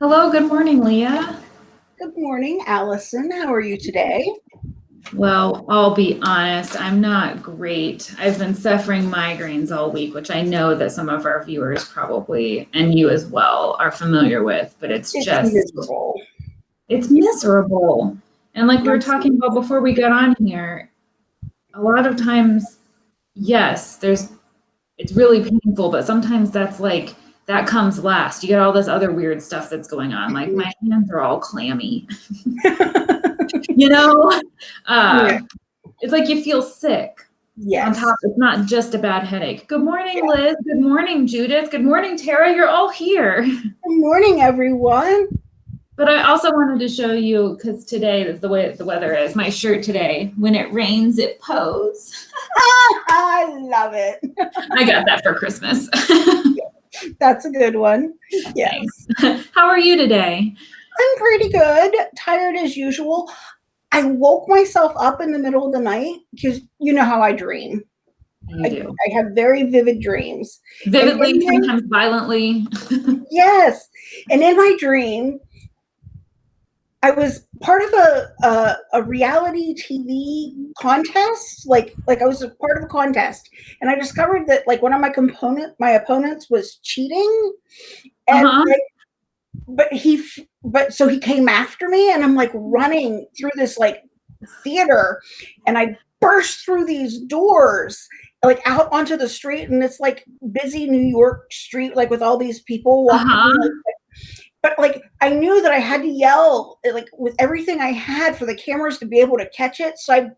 Hello, good morning, Leah. Good morning, Allison. How are you today? Well, I'll be honest, I'm not great. I've been suffering migraines all week, which I know that some of our viewers probably, and you as well, are familiar with, but it's, It's just, miserable. it's miserable. And like we were talking about before we got on here, a lot of times, yes, there's, it's really painful, but sometimes that's like, that comes last. You get all this other weird stuff that's going on. Like my hands are all clammy. you know? Uh, Yeah. It's like you feel sick. On top, it's not just a bad headache. Good morning, Liz. Good morning, Judith. Good morning, Tara. You're all here. Good morning, everyone. But I also wanted to show you, because today, is the way the weather is, my shirt today, when it rains, it pours. I love it. I got that for Christmas. That's a good one. Yes. How are you today? I'm pretty good. Tired as usual. I woke myself up in the middle of the night because you know how I dream. I, do. I have very vivid dreams. Vividly, then- sometimes violently. Yes. And in my dream, I was part of a, a a reality TV contest. Like like I was a part of a contest, and I discovered that like one of my component my opponents was cheating, and Uh-huh. like, but he but so he came after me, and I'm like running through this like theater, and I burst through these doors like out onto the street and it's like busy New York street like with all these people walking Uh-huh. like, but like I knew that I had to yell eh, like with everything I had for the cameras to be able to catch it. So I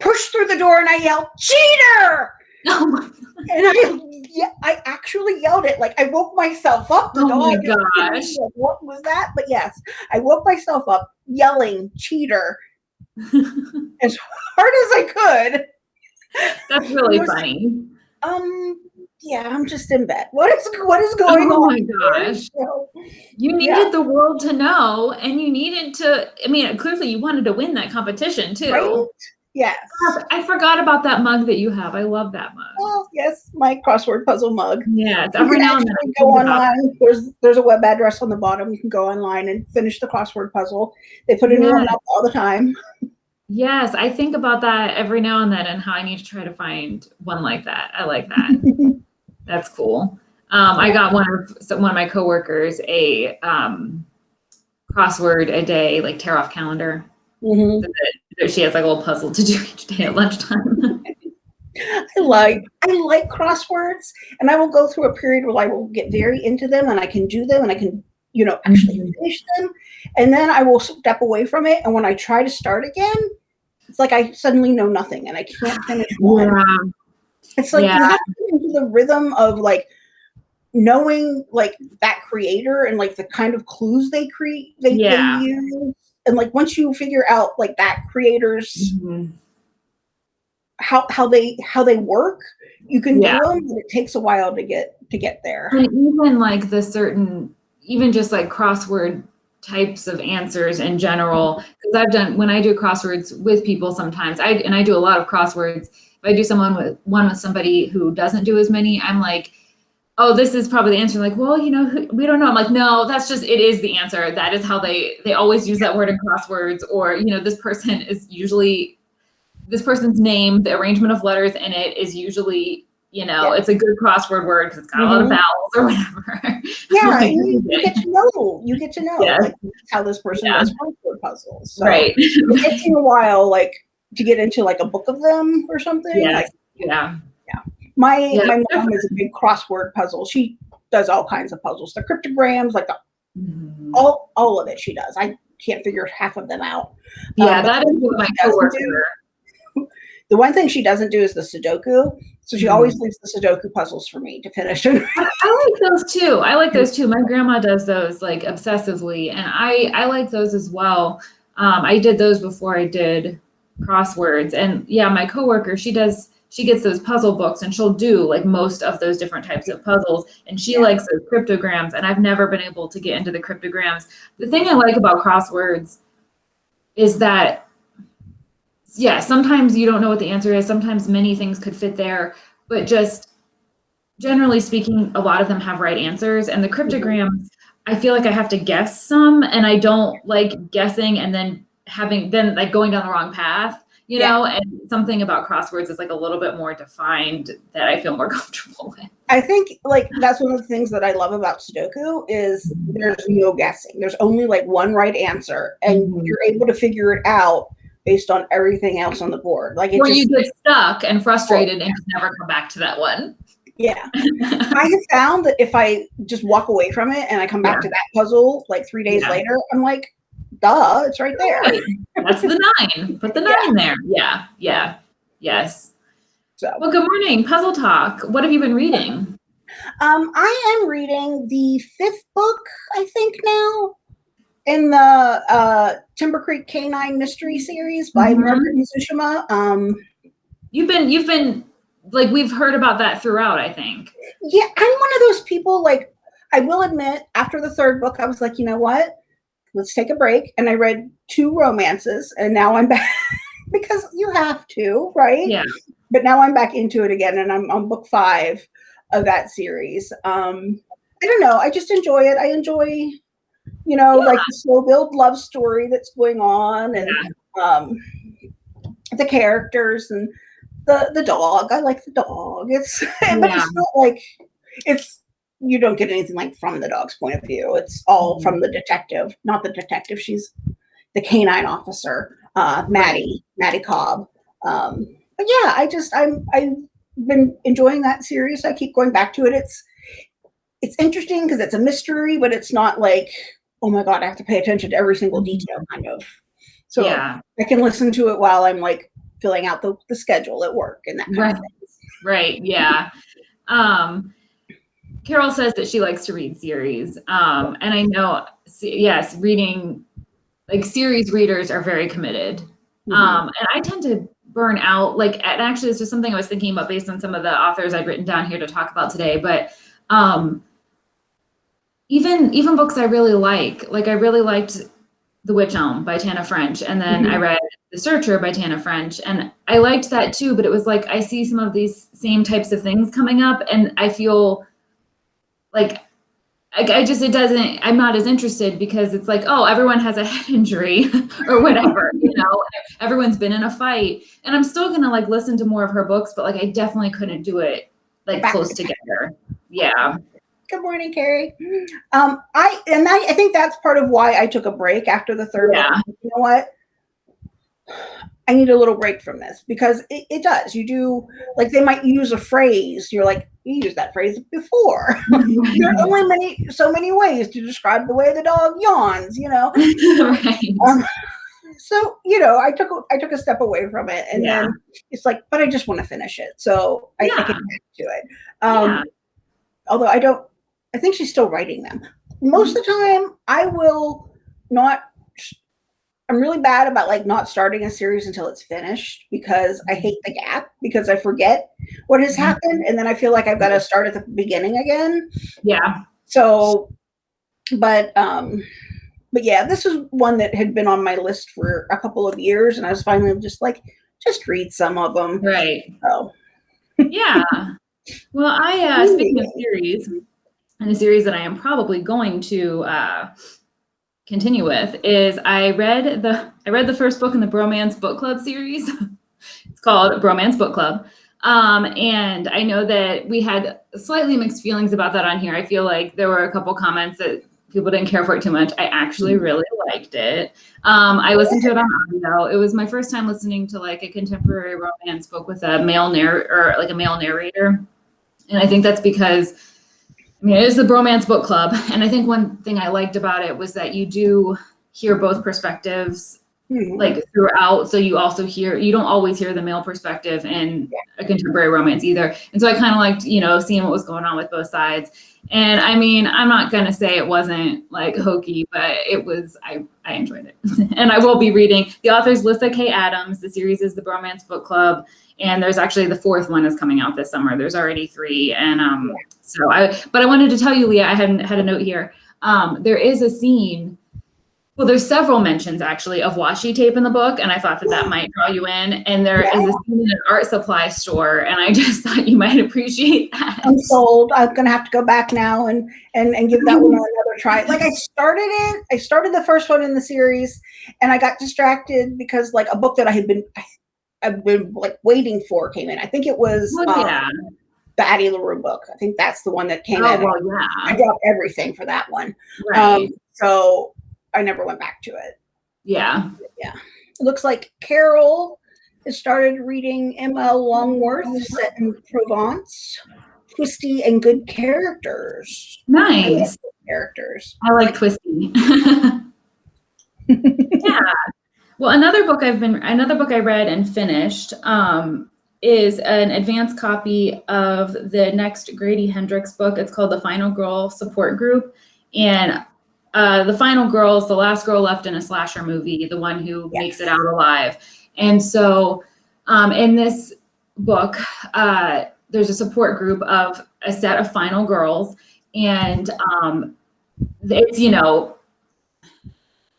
pushed through the door and I yelled, "Cheater!" Oh my, And I yeah, I actually yelled it. Like I woke myself up. The oh my dog is gosh. like, what was that? But yes, I woke myself up yelling "cheater" as hard as I could. That's really was- funny. Um, yeah, I'm just in bed. What is what is oh going Oh on? my here? gosh. So, You needed Yeah. the world to know, and you needed to. I mean, clearly you wanted to win that competition too. right? Yes. I forgot about that mug that you have. I love that mug. Well, yes, my crossword puzzle mug. Yes, You every now and then. go online. There's there's a web address on the bottom. You can go online and finish the crossword puzzle. They put a new one up all the time. Yes, I think about that every now and then, and how I need to try to find one like that. I like that. That's cool. Um, I got one of so one of my coworkers a um, crossword a day, like tear off calendar. Mhm. that She has like a little puzzle to do each day at lunchtime. I like I like crosswords, and I will go through a period where I will get very into them, and I can do them, and I can you know actually Mhm. finish them, and then I will step away from it. And when I try to start again, it's like I suddenly know nothing, and I can't finish one. yeah. It's like Yeah. you have to get into the rhythm of like knowing like that creator and like the kind of clues they create they, Yeah. they use. And like once you figure out like that creator's Mhm. how how they how they work, you can Yeah. do them, but it takes a while to get to get there. And even like the certain, even just like crossword types of answers in general, because I've done when I do crosswords with people sometimes, I and I do a lot of crosswords. If I do someone with one with somebody who doesn't do as many, I'm like, oh, this is probably the answer. Like, well, you know, we don't know. I'm like, no, that's just it is the answer. That is how they they always use that word in crosswords. Or you know, this person is usually this person's name. The arrangement of letters in it is usually. You know, Yeah. it's a good crossword word because it's got a lot of Mhm. vowels or whatever. Yeah, Like, you, you get to know. You get to know Yeah. like how this person Yeah. does crossword puzzles. So right. it takes you a while like to get into like a book of them or something. Yes. Like Yeah. My Yeah, my mom is a big crossword puzzle. She does all kinds of puzzles. The cryptograms, like the, Mhm. all all of it she does. I can't figure half of them out. Yeah, Um, that is what my coworker. do- The one thing she doesn't do is the Sudoku. So she Mhm. always leaves the Sudoku puzzles for me to finish. I, I like those too. I like those too. My grandma does those like obsessively, and I I like those as well. Um, I did those before I did crosswords, and yeah, my coworker she does. She gets those puzzle books, and she'll do like most of those different types of puzzles. And she Yeah. likes those cryptograms, and I've never been able to get into the cryptograms. The thing I like about crosswords is that yeah, sometimes you don't know what the answer is. Sometimes many things could fit there, but just generally speaking, a lot of them have right answers. And the cryptograms, I feel like I have to guess some and I don't like guessing and then having then like going down the wrong path, you Yeah. know, and something about crosswords is like a little bit more defined that I feel more comfortable with. I think like that's one of the things that I love about Sudoku is there's no guessing. There's only like one right answer, and Mhm. you're able to figure it out based on everything else on the board. Like it Or just, you get stuck and frustrated and never come back to that one. yeah. I have found that if I just walk away from it and I come back Yeah. to that puzzle like three days Yeah. later, I'm like, duh, it's right there. That's the nine. Put the nine there. Yeah. Yeah. Yes. So Well, good morning. Puzzle Talk. What have you been reading? Um, I am reading the fifth book, I think now, in the uh, Timber Creek Canine Mystery Series by Mhm. Margaret Mizushima. Um, You've been you've been like we've heard about that throughout, I think. yeah, I'm one of those people. Like, I will admit, after the third book, I was like, you know what? Let's take a break, and I read two romances, and now I'm back because you have to, right? Yeah. But now I'm back into it again, and I'm on book five of that series. Um, I don't know. I just enjoy it. I enjoy, you know, like the slow build love story that's going on, and um, the characters and the the dog. I like the dog. It's but it's not like it's you don't get anything like from the dog's point of view. It's all from the detective, not the detective. She's the canine officer, uh, Mattie, Mattie Cobb. Um, but yeah, I just I'm I've been enjoying that series. I keep going back to it. It's it's interesting because it's a mystery, but it's not like oh my god, I have to pay attention to every single detail, kind of. So yeah. I can listen to it while I'm like filling out the, the schedule at work and that kind Right. of thing. Right. Yeah. Um Carol says that she likes to read series. Um and I know yes, reading like series readers are very committed. Mhm. Um, and I tend to burn out. Like, and actually, it's just something I was thinking about based on some of the authors I'd written down here to talk about today. But um, even even books I really like, like I really liked The Witch Elm by Tana French, and then I Mhm. read The Searcher by Tana French, and I liked that too. But it was like I see some of these same types of things coming up, and I feel like I, I just it doesn't i'm not as interested because it's like oh everyone has a head injury or whatever you know everyone's been in a fight and i'm still gonna like listen to more of her books but like i definitely couldn't do it like Back close together yeah Good morning, Carrie. Um, I and I, I think that's part of why I took a break after the third Yeah. book. You know what? I need a little break from this because it, it does. You do like they might use a phrase. You're like, you used that phrase before. there are only many so many ways to describe the way the dog yawns, you know. right Um, so you know, I took a, I took a step away from it, and Yeah. then it's like, but I just want to finish it, so I, I Yeah. get to it. Um, Yeah. Although I don't, I think she's still writing them. Most of the time, I will not. I'm really bad about like not starting a series until it's finished because I hate the gap because I forget what has Mhm. happened, and then I feel like I've got to start at the beginning again. yeah. So, but um, but yeah, this is one that had been on my list for a couple of years, and I was finally just like, just read some of them. right. So, yeah. Well i uh speaking of series and a series that i am probably going to uh continue with is i read the i read the first book in the bromance book club series. It's called bromance book club. Um and i know that we had slightly mixed feelings about that on here. I feel like there were a couple comments that people didn't care for it too much. I actually really liked it. Um i listened to it on audio. It was my first time listening to like a contemporary romance book with a male narr or like a male narrator. And I think that's because I mean it is the bromance book club. And I think one thing I liked about it was that you do hear both perspectives hmm. like throughout. So you also hear you don't always hear the male perspective in a contemporary romance either. And so I kind of liked, you know, seeing what was going on with both sides. And I mean, I'm not gonna say it wasn't like hokey, but it was I I enjoyed it. and I will be reading the author's Lyssa Kay Adams. The series is the Bromance Book Club. And there's actually the fourth one is coming out this summer. There's already three. And um so I but I wanted to tell you, Leah, I hadn't had a note here. Um, there is a scene Well, there's several mentions actually of washi tape in the book, and I thought that that might draw you in. And there Yeah. is a scene in an art supply store, and I just thought you might appreciate that. I'm sold. I'm gonna have to go back now and and and give that one another try. Like I started it. I started the first one in the series, and I got distracted because like a book that I had been I've been like waiting for came in. I think it was Well, um, the Addie LaRue book. I think that's the one that came Oh, in. well, yeah. I yeah. dropped everything for that one. Right. Um, so I never went back to it. yeah. Yeah. It looks like Carol has started reading M.L. Longworth set in Provence. Twisty and good characters. Nice. Characters. I like Twisty. yeah. Well, another book I've been another book I read and finished um, is an advanced copy of the next Grady Hendrix book. It's called The Final Girl Support Group, and uh, the final girl is the last girl left in a slasher movie, the one who Yes. makes it out alive. And so, um, in this book, uh, there's a support group of a set of final girls, and um, it's you know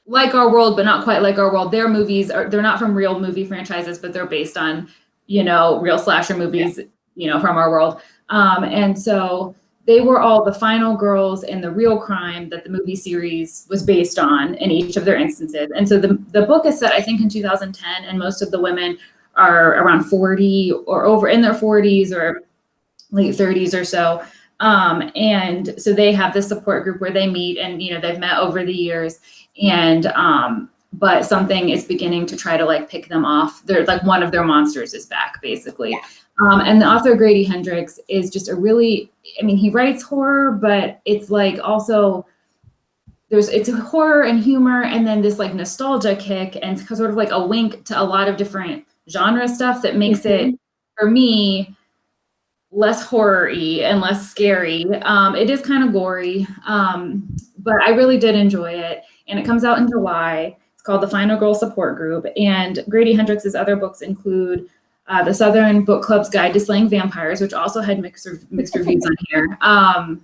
like our world but not quite like our world their movies are they're not from real movie franchises but they're based on you know real slasher movies you know from our world um, and so they were all the final girls in the real crime that the movie series was based on in each of their instances. And so the, the book is set i think in 2010 and most of the women are around 40 or over in their 40s or late 30s or so. Um, and so they have this support group where they meet and you know they've met over the years. And um, but something is beginning to try to like pick them off. They're like one of their monsters is back basically. Yeah. Um, and the author grady hendrix is just a really i mean he writes horror but it's like also there's it's horror and humor and then this like nostalgia kick and sort of like a wink to a lot of different genre stuff that makes it for me less horror-y and less scary. Um, it is kind of gory, um, but I really did enjoy it. And it comes out in July. It's called The Final Girl Support Group. And Grady Hendrix's other books include uh, The Southern Book Club's Guide to Slaying Vampires, which also had mixed, mixed reviews on here. Um,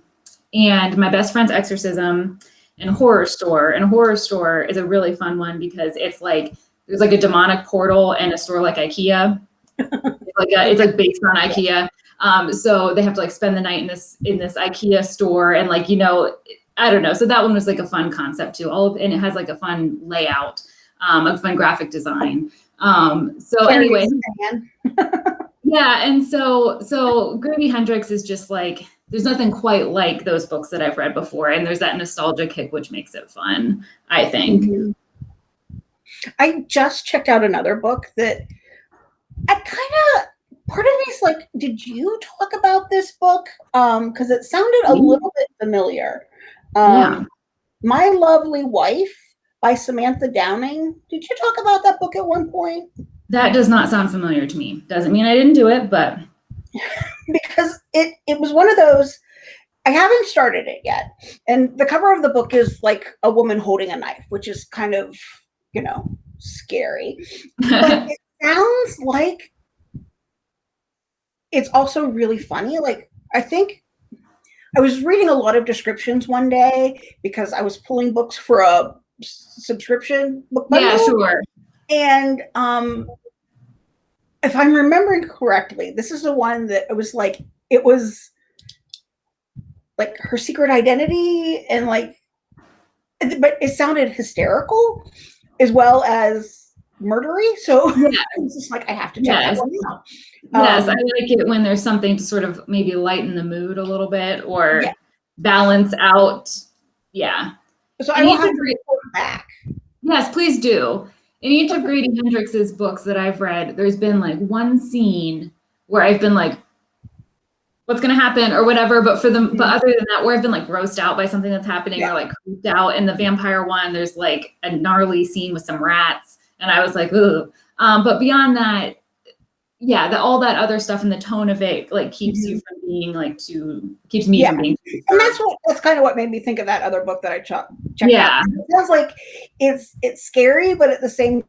and My Best Friend's Exorcism and Horrorstör. And Horrorstör is a really fun one because it's like there's like a demonic portal and a store like IKEA. it's like a, it's like based on IKEA. Um, so they have to like spend the night in this in this IKEA store and like you know I don't know. So that one was like a fun concept too. All of, and it has like a fun layout, um, a fun graphic design. Um, so anyway, yeah, and so so Grady Hendrix is just like there's nothing quite like those books that I've read before, and there's that nostalgia kick which makes it fun. I think. Mhm. I just checked out another book that I kind of part of me is like, did you talk about this book? Um, because it sounded a Mhm. little bit familiar. Um, Yeah. My Lovely Wife by Samantha Downing. Did you talk about that book at one point? That does not sound familiar to me. Doesn't mean I didn't do it, but because it it was one of those I haven't started it yet. And the cover of the book is like a woman holding a knife, which is kind of, you know, scary. But it sounds like it's also really funny. Like I think I was reading a lot of descriptions one day because I was pulling books for a subscription book bundle. yeah, sure. And um if I'm remembering correctly, this is the one that it was like it was like her secret identity and like but it sounded hysterical as well as murdery. So Yeah. it's just like I have to check Yes. that one out. Yes, Um, I like it when there's something to sort of maybe lighten the mood a little bit or Yeah. balance out. Yeah. so I And will have to back. Yes, please do. In each of Grady Hendrix's books that I've read, there's been like one scene where I've been like, what's gonna happen or whatever. But for them, but other than that, where I've been like grossed out by something that's happening Yeah. or like creeped out. In the vampire one, there's like a gnarly scene with some rats, and I was like, ooh. Um, but beyond that, yeah, the, all that other stuff and the tone of it like keeps you mm-hmm. from being like too keeps me Yeah. from being too And that's what that's kind of what made me think of that other book that I ch- checked Yeah. out. It sounds like it's it's scary, but at the same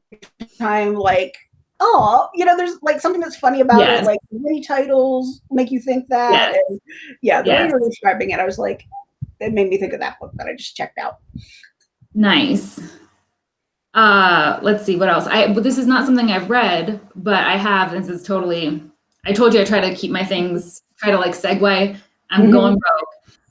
time, like oh, you know, there's like something that's funny about Yes. it. Like many titles make you think that. Yes. And yeah, the way you were describing it, I was like, it made me think of that book that I just checked out. nice. Uh, let's see what else. I but this is not something I've read, but I have. This is totally. I told you I try to keep my things try to like segue. I'm Mhm. going broke.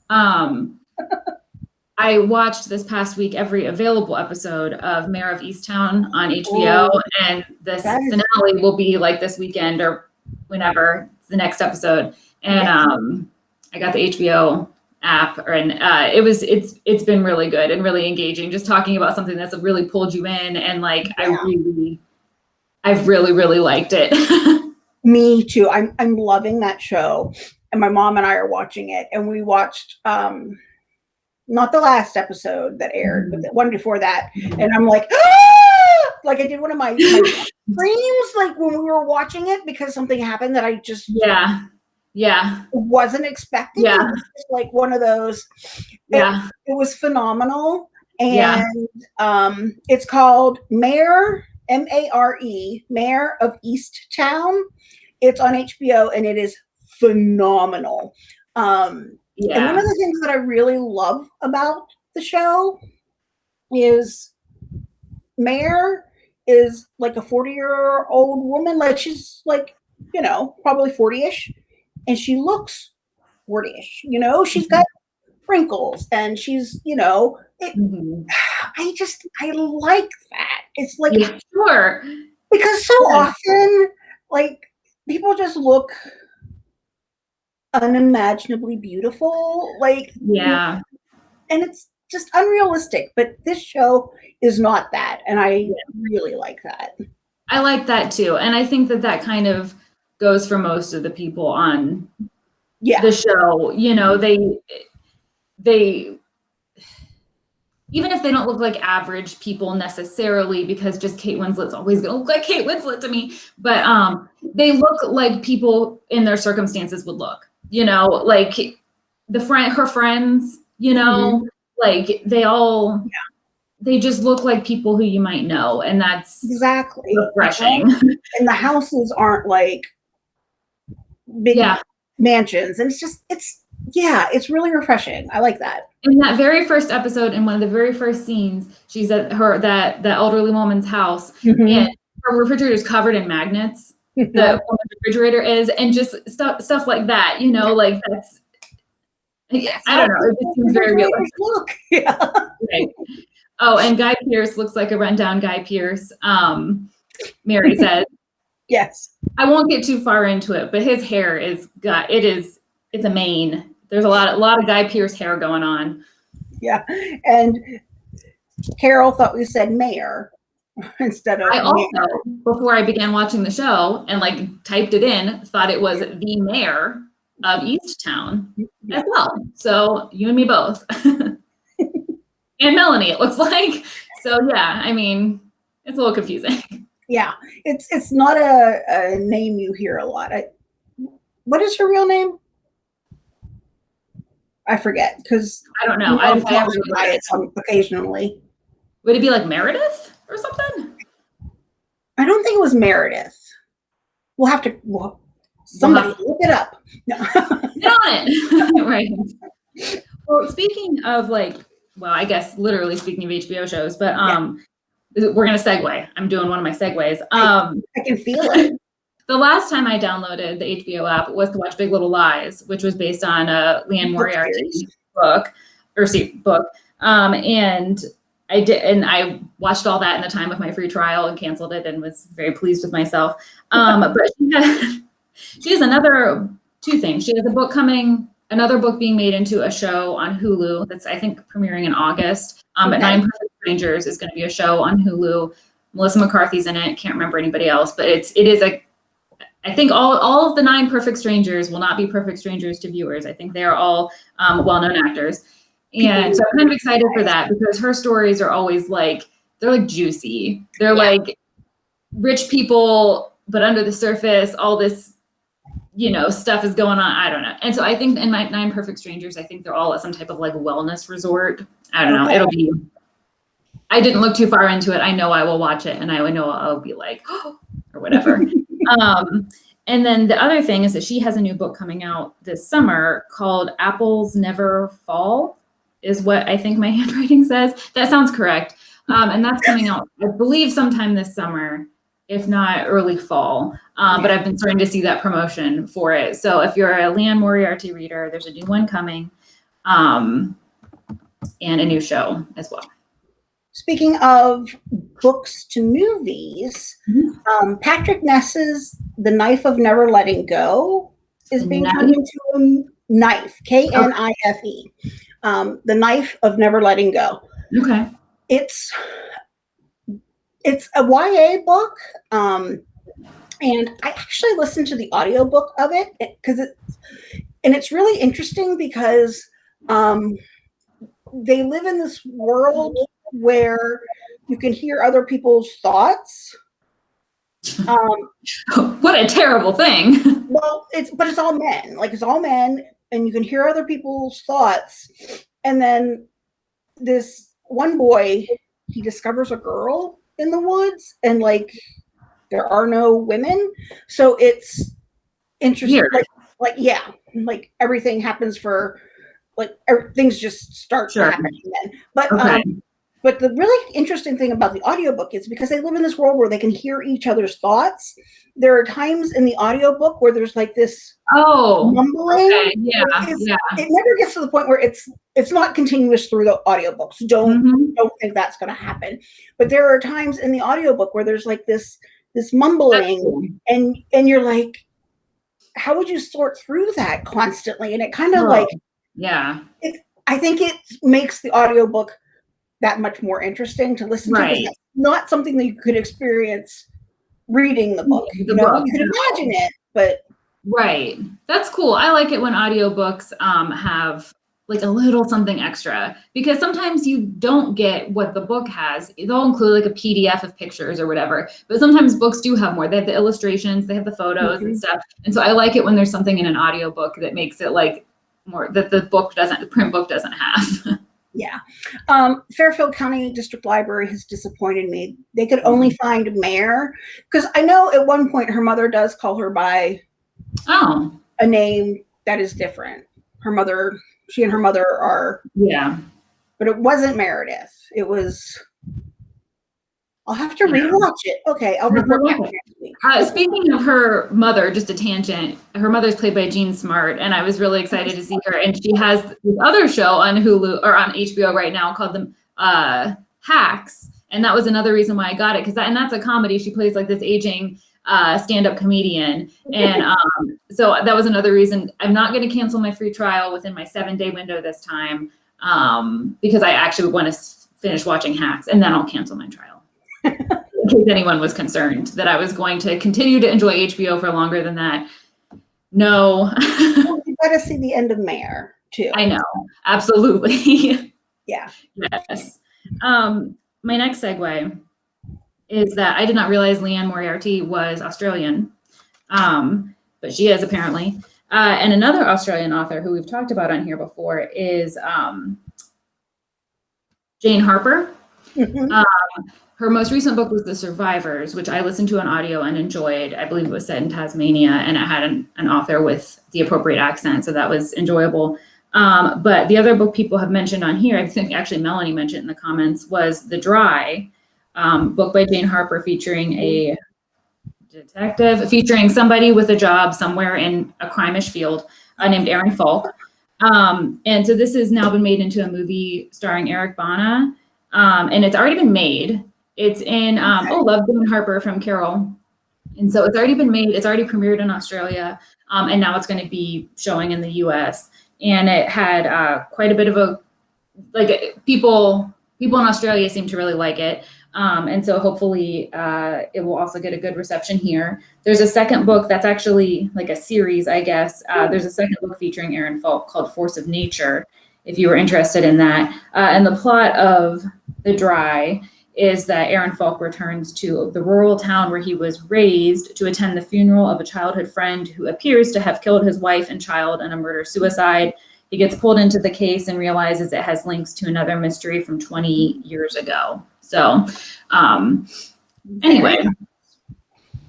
Um, I watched this past week every available episode of Mare of Easttown on HBO, and this That is- finale will be like this weekend or whenever the next episode. And um, I got the HBO app, and uh, it was it's it's been really good and really engaging. Just talking about something that's really pulled you in, and like I really, I've really really liked it. Me too. I'm I'm loving that show. And my mom and I are watching it. And we watched um not the last episode that aired, but the one before that. And I'm like, ah! like I did one of my, my dreams, like when we were watching it because something happened that I just yeah, yeah, wasn't expecting. Yeah. It was like one of those. yeah. It was phenomenal. And Yeah. um, it's called Mare, M A R E, Mare of Easttown. It's on HBO and it is phenomenal. Um, And one of the things that I really love about the show is Mare is like a 40 year old woman. Like she's like, you know, probably 40 ish. And she looks 40 ish. You know, she's got wrinkles and she's, you know, it, Mhm. I just, I like that. It's like, Yeah, sure. because so Yeah. often, like, people just look unimaginably beautiful. Like, Yeah. and it's just unrealistic. But this show is not that, and I really like that. I like that too. And I think that that kind of goes for most of the people on Yeah, the show. You know, they, they, even if they don't look like average people necessarily, because just Kate Winslet's always gonna look like Kate Winslet to me, but um, they look like people in their circumstances would look. You know, like the friend, her friends. You know, like they all, they just look like people who you might know, and that's exactly. refreshing. And the houses aren't like big Yeah. mansions, and it's just, it's yeah, it's really refreshing. I like that. in that very first episode in one of the very first scenes she's at her that that elderly woman's house and her refrigerator is covered in magnets the refrigerator is and just stuff stuff like that you know like that's yeah, i don't know it just seems very real Look, yeah. right. oh and Guy Pearce looks like a rundown Guy Pearce um mary says Yes. i won't get too far into it but his hair is got it is it's a mane there's a lot a lot of Guy Pearce hair going on Yeah. And Carol thought we said mayor instead of I also, mayor. before I began watching the show and like typed it in, thought it was the mayor of East Town as well. So you and me both. and Melanie, it looks like. So yeah, I mean, it's a little confusing. Yeah. It's it's not a, a name you hear a lot. I, what is her real name? I forget because I don't know. I, I, I I have buy it some occasionally. would it be like Meredith or something? I don't think it was Meredith. We'll have to well, somebody have- look it up. No. Get on it. right. Well, speaking of like, well, I guess literally speaking of HBO shows, but um, we're gonna segue. I'm doing one of my segues. Um, I can feel it. the last time I downloaded the HBO app was to watch Big Little Lies, which was based on a Liane Moriarty book or see book. Um, and I did, and I watched all that in the time of my free trial and canceled it and was very pleased with myself. Um, but she has, she has another two things. She has a book coming, another book being made into a show on Hulu that's I think premiering in August. Um, but Nine Perfect Strangers is going to be a show on Hulu. Melissa McCarthy's in it. Can't remember anybody else, but it's it is a I think all all of the nine perfect strangers will not be perfect strangers to viewers. I think they are all um, well-known actors, and so I'm kind of excited for that because her stories are always like they're like juicy. They're Yeah. like rich people, but under the surface, all this you know stuff is going on. I don't know, and so I think in my nine perfect strangers, I think they're all at some type of like wellness resort. I don't know. Okay. It'll be. I didn't look too far into it. I know I will watch it, and I would know I'll be like, oh, or whatever. um, and then the other thing is that she has a new book coming out this summer called Apples Never Fall, is what I think my handwriting says. That sounds correct. um, and that's coming out, I believe, sometime this summer, if not early fall. Um, But I've been starting to see that promotion for it. So if you're a Liane Moriarty reader, there's a new one coming, um, and a new show as well. Speaking of books to movies, Mhm. um, Patrick Ness's The Knife of Never Letting Go is being Knife? turned into a knife, K N I F E. Um, the Knife of Never Letting Go. Okay. It's it's a YA book. Um, and I actually listened to the audiobook of it because it's and it's really interesting because um, they live in this world where you can hear other people's thoughts. Um, what a terrible thing. well, it's but it's all men. Like it's all men, and you can hear other people's thoughts. And then this one boy, he discovers a girl in the woods, and like there are no women, so it's interesting. Like, like yeah, like everything happens for like er, things just start Sure. happening then. But Okay. um, but the really interesting thing about the audiobook is because they live in this world where they can hear each other's thoughts. There are times in the audiobook where there's like this Oh, mumbling. okay. Yeah. Yeah. It never gets to the point where it's it's not continuous through the audiobooks. Don't Mhm. don't think that's going to happen. But there are times in the audiobook where there's like this this mumbling and and you're like how would you sort through that constantly? And it kind of Oh. like Yeah. I think it makes the audiobook that much more interesting to listen to. Right. that's Not something that you could experience reading the book. The you know, book, you could imagine it, but Right. That's cool. I like it when audiobooks um, have like a little something extra because sometimes you don't get what the book has. They'll include like a PDF of pictures or whatever, but sometimes books do have more. They have the illustrations, they have the photos and Mhm. stuff. And so I like it when there's something in an audiobook that makes it like more that the book doesn't, the print book doesn't have. yeah. Um, Fairfield County District Library has disappointed me. They could only find Mare, because I know at one point her mother does call her by oh, a name that is different. Her mother, she and her mother are, yeah. but it wasn't Meredith. It was. I'll have to Yeah. rewatch it. Okay, I'll Have to report back watch it. Uh, speaking of her mother, just a tangent. Her mother's played by Jean Smart, and I was really excited to see her. And she has this other show on Hulu or on HBO right now called the uh, Hacks, and that was another reason why I got it because that and that's a comedy. She plays like this aging uh, stand-up comedian, and um, so that was another reason. I'm not going to cancel my free trial within my seven-day window this time um, because I actually want to finish watching Hacks, and then I'll cancel my trial in case anyone was concerned that I was going to continue to enjoy HBO for longer than that. No, Well, you got to see the end of Mare too. I know, absolutely. Yeah. yes. Um, my next segue is that I did not realize Liane Moriarty was Australian, um, but she is apparently. Uh, and another Australian author who we've talked about on here before is um, Jane Harper. Mhm. Her most recent book was The Survivors, which I listened to on audio and enjoyed. I believe it was set in Tasmania and it had an, an author with the appropriate accent, so that was enjoyable. Um, but the other book people have mentioned on here, I think actually Melanie mentioned in the comments, was The Dry, um, book by Jane Harper featuring a detective, featuring somebody with a job somewhere in a crimish field uh, named Aaron Falk. Um, and so this has now been made into a movie starring Eric Bana, um, and it's already been made. It's in um, Okay. oh, Love Damon Harper from Carol, and so it's already been made. It's already premiered in Australia, um, and now it's going to be showing in the U.S. And it had uh, quite a bit of a like people people in Australia seem to really like it. Um, and so hopefully uh, it will also get a good reception here. There's a second book that's actually like a series, I guess. Uh, there's a second book featuring Aaron Falk called Force of Nature, if you were interested in that. Uh, and the plot of The Dry is that Aaron Falk returns to the rural town where he was raised to attend the funeral of a childhood friend who appears to have killed his wife and child in a murder suicide. He gets pulled into the case and realizes it has links to another mystery from 20 years ago. So, um, anyway,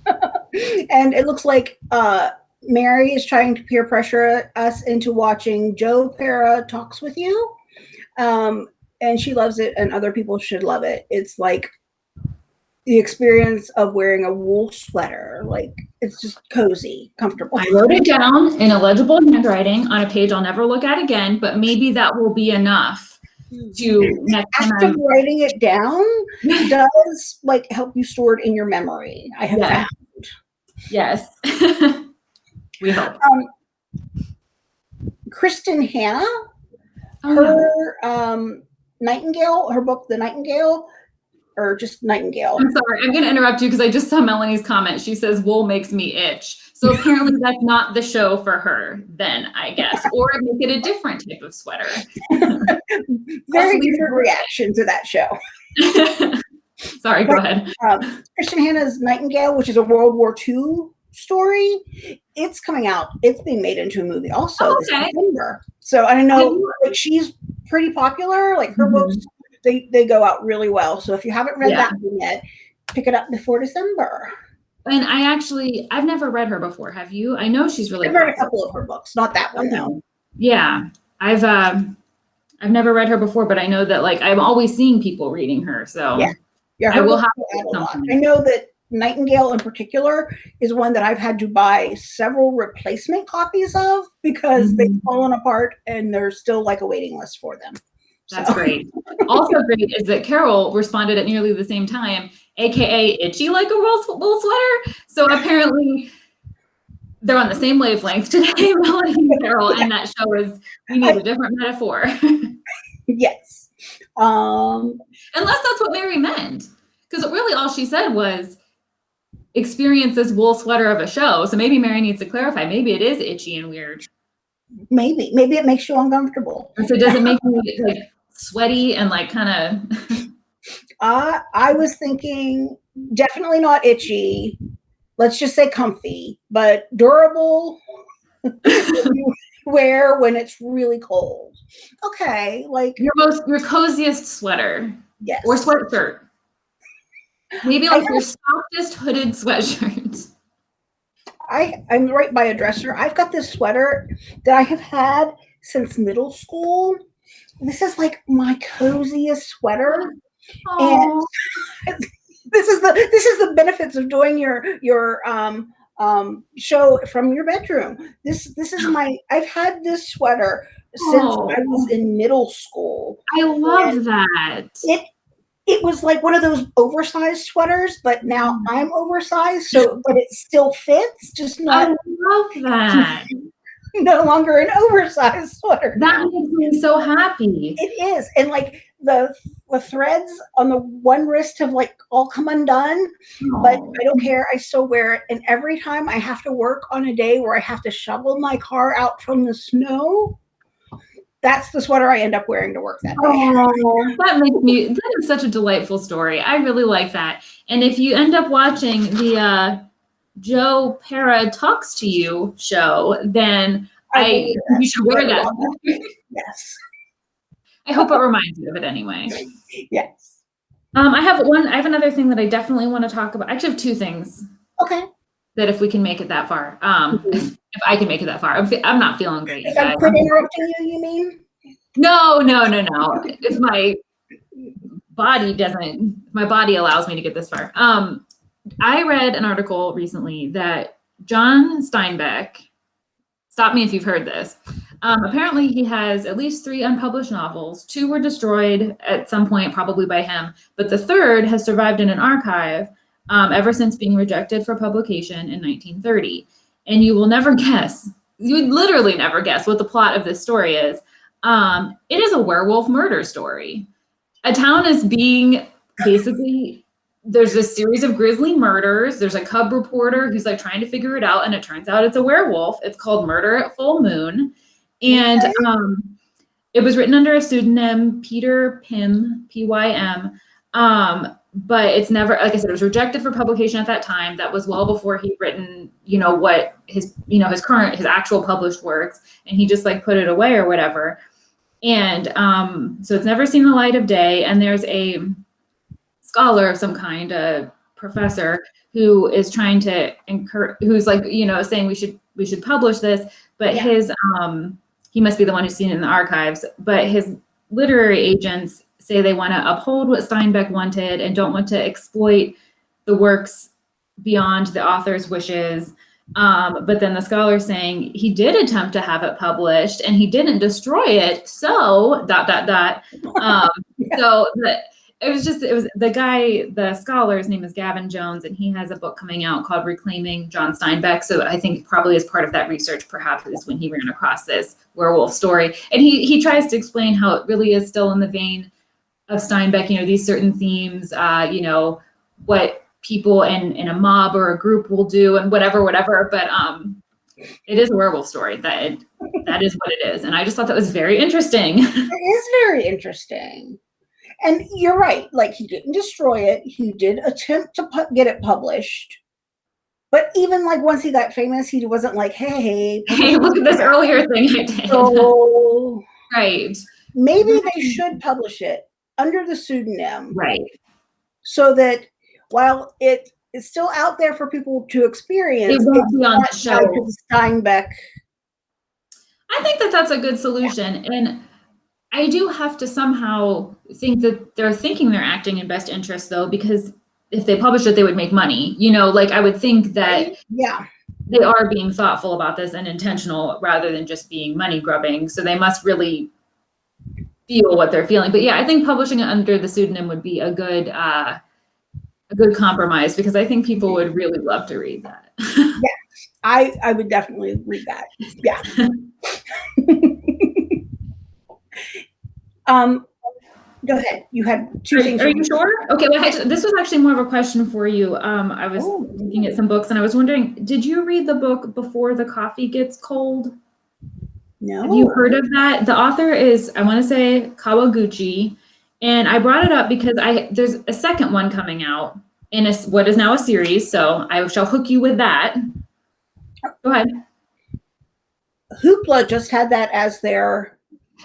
and it looks like uh, Mary is trying to peer pressure us into watching Joe Pera talks with you. Um, and she loves it, and other people should love it. It's like the experience of wearing a wool sweater. Like it's just cozy, comfortable. I wrote it down in illegible handwriting on a page I'll never look at again, but maybe that will be enough to next time After I'm- writing it down does like help you store it in your memory. I have Yeah. found. Yes. we hope. Um, Kristin Hannah, Oh, her um, Nightingale, her book, The Nightingale, or just Nightingale. I'm sorry, I'm going to interrupt you because I just saw Melanie's comment. She says, wool makes me itch. So apparently that's not the show for her, then, I guess. Or make it a different type of sweater. Very different reaction to that show. sorry, go ahead. Um, Kristin Hannah's Nightingale, which is a World War II story, it's coming out. It's being made into a movie also Oh, this okay. So I don't know, like she's pretty popular. Like her Mhm. books, they they go out really well. So if you haven't read Yeah. that one yet, pick it up before December. And I actually, I've never read her before. Have you? I know she's really I've read a couple of her books, not that one though. Yeah, I've um, I've never read her before, but I know that like I'm always seeing people reading her. So Yeah. Yeah, I will have go out a lot. something. I know that Nightingale in particular is one that I've had to buy several replacement copies of because they've Mhm. fallen apart and there's still like a waiting list for them. That's So- great. Also great is that Carol responded at nearly the same time, aka itchy like a wool, wool sweater. So apparently they're on the same wavelength today, Melanie and Carol, and that shows we need a different metaphor. Yes. Um, Unless that's what Mary meant. Because really all she said was experience this wool sweater of a show. So maybe Mary needs to clarify. Maybe it is itchy and weird. maybe, maybe it makes you uncomfortable. And so does it make me like sweaty and like kind of Uh, I was thinking definitely not itchy. Let's just say comfy, but durable. wear when it's really cold. Okay, like your most your coziest sweater yes. or sweatshirt? Maybe like your softest hooded sweatshirt. I, I'm right by a dresser. I've got this sweater that I have had since middle school. This is like my coziest sweater. and This is the this is the benefits of doing your your um um show from your bedroom. This this is my I've had this sweater since I was in middle school. I love that. It it was like one of those oversized sweaters, but now mm-hmm. I'm oversized, so but it still fits, just not. I love that. no longer an oversized sweater. That makes me so happy. It is, and like the the threads on the one wrist have like all come undone, but I don't care. I still wear it, and every time I have to work on a day where I have to shovel my car out from the snow, that's the sweater I end up wearing to work that day. Oh, that makes me that is such a delightful story. I really like that. And if you end up watching the uh Joe Pera talks to you show, then I, that. you should wear that. Yes, I hope it reminds you of it anyway. yes. Um, I have one. I have another thing that I definitely want to talk about. I actually have two things Okay. That if we can make it that far, um, Mhm. if, if I can make it that far, I'm, I'm not feeling great. If I quit interrupting you, you mean? No, no, no, no. If my body doesn't, my body allows me to get this far. Um, I read an article recently that John Steinbeck, stop me if you've heard this. Um, apparently, he has at least three unpublished novels. Two were destroyed at some point, probably by him, but the third has survived in an archive um, ever since being rejected for publication in 1930. And you will never guess, you would literally never guess what the plot of this story is. Um, it is a werewolf murder story. A town is being basically there's this series of grisly murders. There's a cub reporter who's like trying to figure it out, and it turns out it's a werewolf. It's called Murder at Full Moon, and um, it was written under a pseudonym Peter Pym, P Y M. Um, but it's never, like I said, it was rejected for publication at that time. That was well before he'd written, you know, what his, you know, his current, his actual published works, and he just like put it away or whatever. And um, so it's never seen the light of day. And there's a scholar of some kind, a professor, who is trying to encourage, who's like, you know, saying we should we should publish this, but Yeah. his um, he must be the one who's seen it in the archives. But his literary agents say they want to uphold what Steinbeck wanted and don't want to exploit the works beyond the author's wishes. Um, but then the scholar saying he did attempt to have it published and he didn't destroy it. So dot dot dot. Um, Yeah. So the, it was just it was the guy the scholar's name is Gavin Jones and he has a book coming out called Reclaiming John Steinbeck. So I think probably as part of that research, perhaps is when he ran across this werewolf story and he he tries to explain how it really is still in the vein of Steinbeck. You know these certain themes. Uh, you know what people in in a mob or a group will do and whatever whatever but um it is a werewolf story that it, that is what it is and i just thought that was very interesting It is very interesting. And you're right. Like he didn't destroy it. He did attempt to pu- get it published. But even like once he got famous, he wasn't like, hey, hey look at this earlier thing i did so right maybe they should publish it under the pseudonym. Right. So that while it is still out there for people to experience, it won't it's be on the show Steinbeck. i think that that's a good solution. And i do have to somehow think that they're thinking they're acting in best interest though because if they published it they would make money. You know like i would think that Yeah, they are being thoughtful about this and intentional rather than just being money grubbing. So they must really feel what they're feeling. But yeah, I think publishing it under the pseudonym would be a good uh, a good compromise because I think people would really love to read that. yeah, I I would definitely read that. Yeah. um, go ahead. You had two Are, things. are you sure? Okay, well, this was actually more of a question for you. Um, I was Oh. looking at some books and I was wondering, did you read the book Before the Coffee Gets Cold? No. Have you heard of that? The author is, I want to say Kawaguchi. And I brought it up because I there's a second one coming out in a, what is now a series. So I shall hook you with that. Go ahead. Hoopla just had that as their.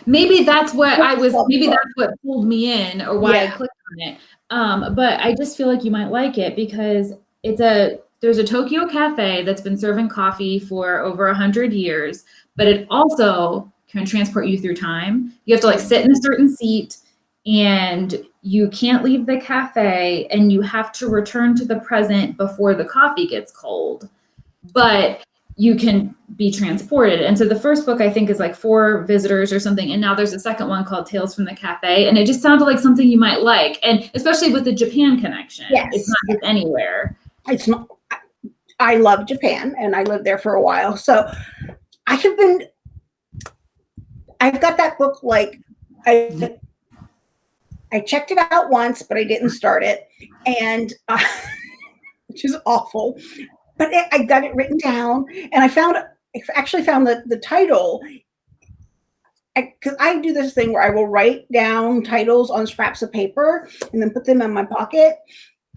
Maybe that's what I was, maybe that's what pulled me in or why I clicked on it. Um, but I just feel like you might like it because it's a, there's a Tokyo cafe that's been serving coffee for over a hundred years, but it also can transport you through time. You have to like sit in a certain seat and you can't leave the cafe and you have to return to the present before the coffee gets cold. But you can be transported. And so the first book I think is like four visitors or something. And now there's a second one called Tales from the Cafe. And it just sounded like something you might like. And especially with the Japan connection. Yes. It's not just anywhere. It's not. I- I love Japan, and I lived there for a while, so I have been. I've got that book like I. I checked it out once, but I didn't start it, and uh, which is awful. But I- I got it written down, and I found I actually found the the title. Because I, do this thing where I will write down titles on scraps of paper and then put them in my pocket.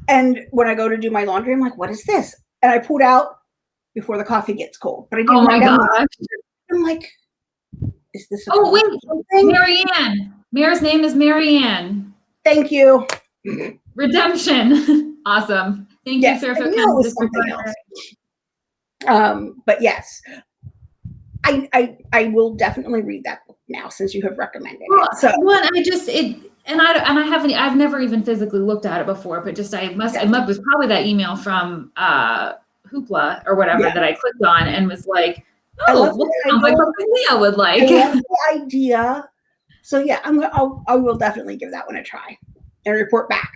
And when I go to do my laundry, I'm like, "What is this?" And I pulled out before the coffee gets cold. But I didn't. Oh my gosh! I'm like, "Is this?" A Oh, wait. Marianne. Mare's name is Marianne. Thank you. Redemption. awesome. Thank Yes, you, I Fairfield knew it County was District something Library. Um, but yes, I, I I will definitely read that book now since you have recommended Well, it. So well, I just it and I and I haven't I've never even physically looked at it before, but just I must it must- was probably that email from uh Hoopla or whatever Yeah. that I clicked on and was like, oh, love well, the that sounds like something Leah would I like. the idea. So yeah, I'm gonna I'll, I will definitely give that one a try and report back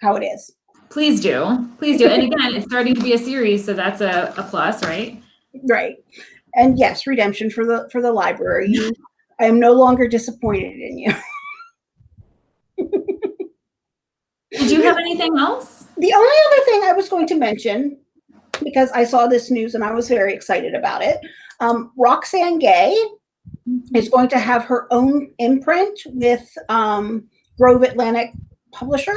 how it is. Please do, please do. And again, it's starting to be a series, so that's a, a plus, right? Right. And yes, redemption for the for the library. I am no longer disappointed in you. Did you have anything else? The only other thing I was going to mention, because I saw this news and I was very excited about it, um, Roxane Gay is going to have her own imprint with um, Grove Atlantic Publisher.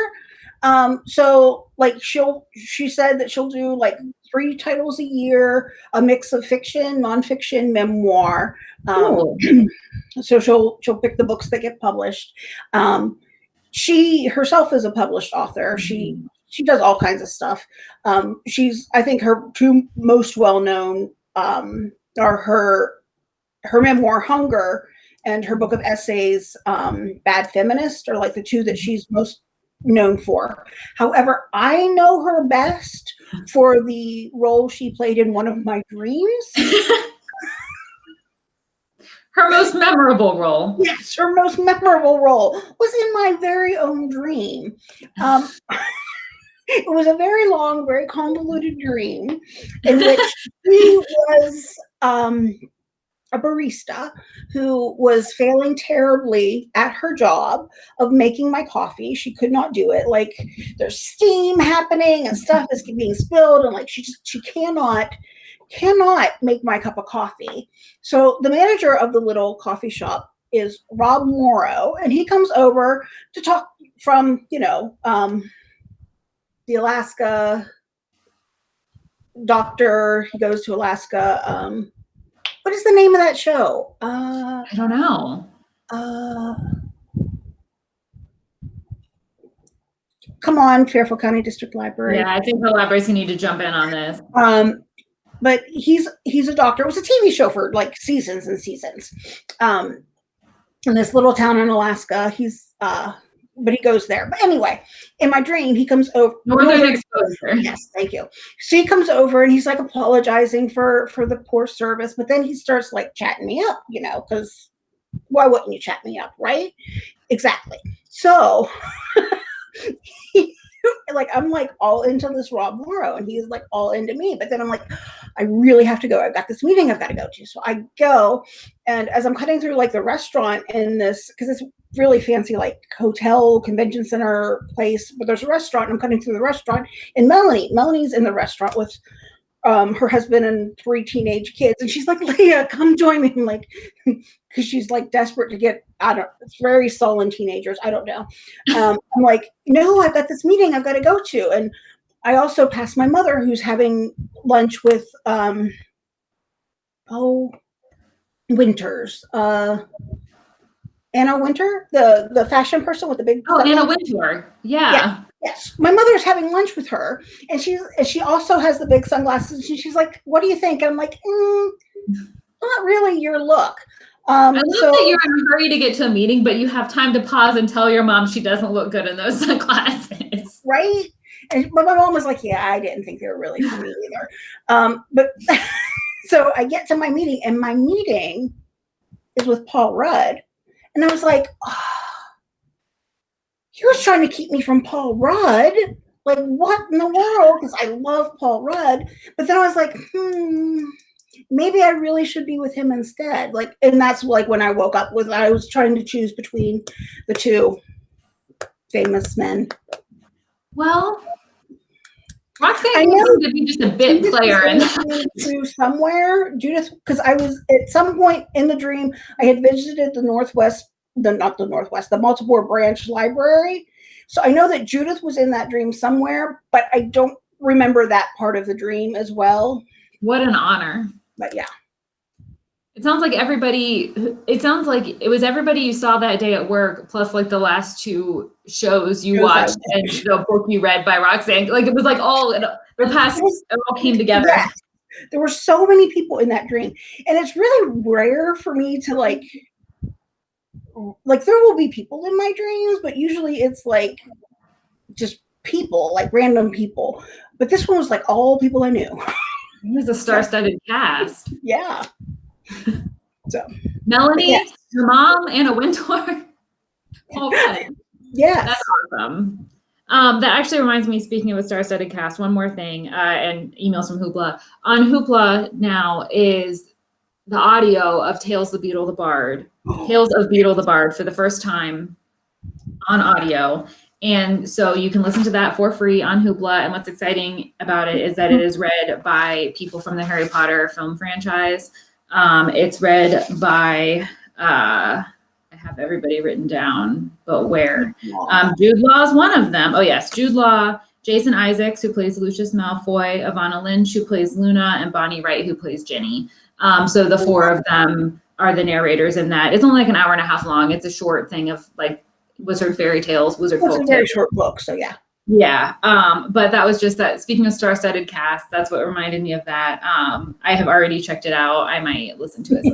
Um, so, like, she'll she said that she'll do like three titles a year, a mix of fiction, nonfiction, memoir. Um, Cool. so she'll she'll pick the books that get published. Um, she herself is a published author. She she does all kinds of stuff. Um, she's I think her two most well known um, are her her memoir Hunger and her book of essays, um, Bad Feminist, are like the two that she's most known for. However, I know her best for the role she played in one of my dreams. Her most memorable role. Yes, her most memorable role was in my very own dream. Um, it was a very long, very convoluted dream in which she was um, a barista who was failing terribly at her job of making my coffee. She could not do it. Like there's steam happening and stuff is being spilled, and like she just she cannot cannot make my cup of coffee. So the manager of the little coffee shop is Rob Morrow, and he comes over to talk from, you know, um, the Alaska doctor. He goes to Alaska. Um, what is the name of that show? Uh, I don't know. uh, come on, Fairfield County District Library. Yeah, I think the libraries need to jump in on this. Um, but he's he's a doctor. It was a TV show for like seasons and seasons. Um, in this little town in Alaska, he's uh, but he goes there. But anyway, in my dream, he comes over. Northern exposure. Yes, thank you. So he comes over and he's like apologizing for for the poor service, but then he starts like chatting me up, you know, because why wouldn't you chat me up, right? Exactly. So he, like I'm like all into this Rob Morrow and he's like all into me. But then I'm like, I really have to go. I've got this meeting I've got to go to. So I go and as I'm cutting through like the restaurant in this, because it's really fancy like hotel convention center place, but there's a restaurant. And I'm cutting through the restaurant and Melanie, Melanie's in the restaurant with um, her husband and three teenage kids. And she's like, Leah, come join me. I'm like, because she's like desperate to get out of it's very sullen teenagers. I don't know. Um, I'm like, no, I've got this meeting I've got to go to. And I also passed my mother who's having lunch with um oh Winters. Uh Anna Wintour, the the fashion person with the big Oh, Anna Wintour. Yeah. Yeah. Yes, my mother's having lunch with her, and she's and she also has the big sunglasses. And she's like, "What do you think?" And I'm like, mm, "Not really your look." Um, I love so that you're in a hurry to get to a meeting, but you have time to pause and tell your mom she doesn't look good in those sunglasses. right, and but my mom was like, "Yeah, I didn't think they were really for me either." Um, but so I get to my meeting, and my meeting is with Paul Rudd, and I was like, oh, "He was trying to keep me from Paul Rudd." Like what in the world? Because I love Paul Rudd, but then I was like, hmm, maybe I really should be with him instead. Like, and that's like when I woke up was I was trying to choose between the two famous men. Well, Roxane I know. seemed to be just a bit Judith player going to somewhere. Judith, because I was at some point in the dream, I had visited the Northwest, the not the Northwest, the multiple branch library. So I know that Judith was in that dream somewhere, but I don't remember that part of the dream as well. What an honor. But yeah, It sounds like everybody, it sounds like it was everybody you saw that day at work, plus like the last two shows you watched and the book you read by Roxane. Like it was like all, the past, it all came together. Yes. There were so many people in that dream. And it's really rare for me to like like there will be people in my dreams, but usually it's like just people, like random people. But this one was like all people I knew. It was a star-studded cast. yeah. So Melanie, your mom, Anna Wintour. Paul Rudd. yes. That's awesome. Um, that actually reminds me, speaking of a star-studded cast, one more thing, uh, and emails from Hoopla. On Hoopla now is the audio of Tales of Beedle the Bard. Tales of Beedle the Bard for the first time on audio. And so you can listen to that for free on Hoopla. And what's exciting about it is that it is read by people from the Harry Potter film franchise. Um, it's read by, uh, I have everybody written down, but where? Um, Jude Law is one of them. Oh, yes. Jude Law, Jason Isaacs, who plays Lucius Malfoy, Evanna Lynch, who plays Luna, and Bonnie Wright, who plays Ginny. Um, so the four of them are the narrators in that. It's only like an hour and a half long. It's a short thing of like wizard fairy tales, wizard It's a very short book, so yeah. Yeah. Um, but that was just that speaking of star-studded cast, that's what reminded me of that. Um, I have already checked it out. I might listen to it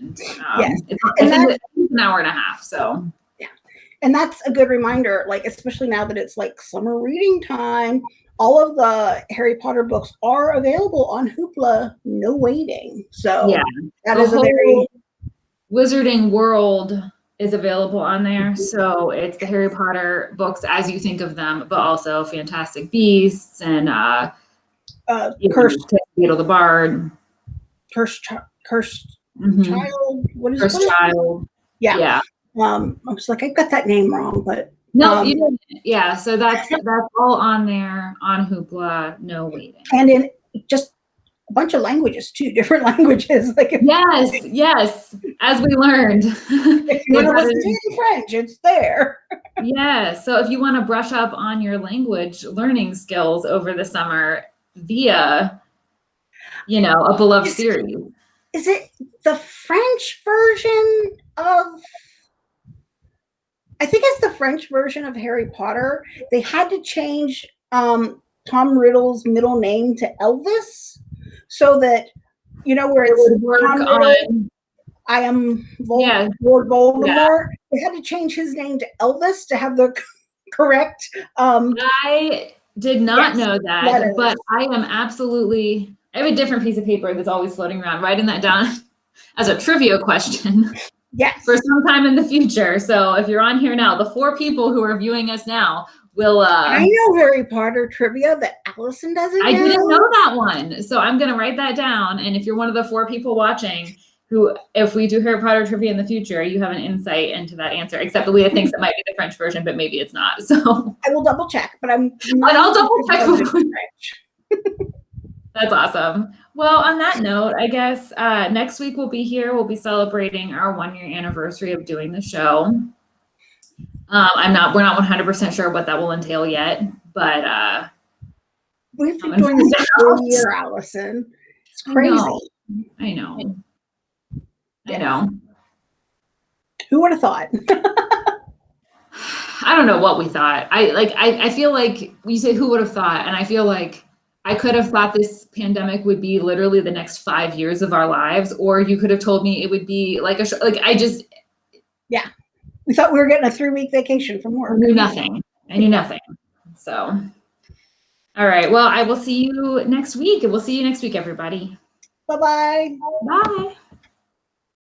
and um, Yes. it's, And it's an hour and a half. So and that's a good reminder like especially now that it's like summer reading time all of the harry potter books are available on hoopla no waiting so Yeah. that The is a very Wizarding World is available on there. So it's the Harry Potter books as you think of them, but also Fantastic Beasts and uh, uh, cursed Beedle the Bard, cursed cursed mhm, child what is Cursed is- Child. Yeah. Yeah. Um i was like i got that name wrong but No, Um, you didn't. Yeah. So that's that's all on there on Hoopla. No waiting. and in just a bunch of languages too different languages like Yes. Yes. As we learned. if you want to listen to in french it's there Yeah. So if you want to brush up on your language learning skills over the summer via, you know, a beloved Is- series. is it the french version of i think it's the french version of harry potter they had to change um tom riddle's middle name to elvis so that you know where It it's would work Tom Riddle, on, i am yeah, lord voldemort. They had to change his name to elvis to have the correct um I did not Yes, know that, letters. but I am absolutely, I have a different piece of paper that's always floating around, writing that down as a trivia question yes for some time in the future. So if you're on here now, the four people who are viewing us now will, uh, i know harry potter trivia that allison doesn't I know. didn't know that one. So I'm going to write that down. And if you're one of the four people watching who, if we do Harry Potter trivia in the future, you have an insight into that answer, except Leah thinks it might be the French version, but maybe it's not. So i will double check but i'm And I'll double check. that's awesome. Well, on that note, I guess uh, next week we'll be here. We'll be celebrating our one year anniversary of doing the show. Um, I'm not, we're not 100% sure what that will entail yet, but uh, We've been doing this for a year, Allison. It's I crazy. know. I know. I know. Who would have thought? I don't know what we thought. I like I, I feel like you say who would have thought, and I feel like I could have thought this pandemic would be literally the next five years of our lives, or you could have told me it would be like a like I just yeah. We thought we were getting a three week vacation from work. knew nothing. I knew nothing. So, all right. Well, I will see you next week. And we'll see you next week, everybody. Bye bye. Bye.